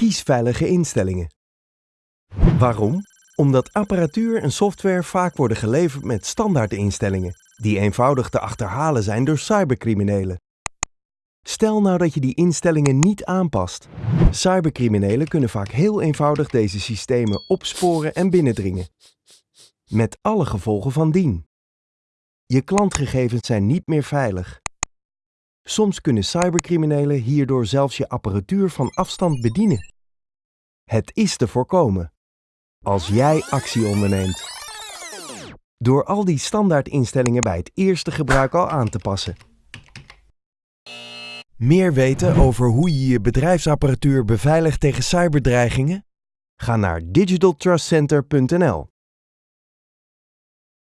Kies veilige instellingen. Waarom? Omdat apparatuur en software vaak worden geleverd met standaardinstellingen, die eenvoudig te achterhalen zijn door cybercriminelen. Stel nou dat je die instellingen niet aanpast. Cybercriminelen kunnen vaak heel eenvoudig deze systemen opsporen en binnendringen. Met alle gevolgen van dien. Je klantgegevens zijn niet meer veilig. Soms kunnen cybercriminelen hierdoor zelfs je apparatuur van afstand bedienen. Het is te voorkomen. Als jij actie onderneemt. Door al die standaardinstellingen bij het eerste gebruik al aan te passen. Meer weten over hoe je je bedrijfsapparatuur beveiligt tegen cyberdreigingen? Ga naar digitaltrustcenter.nl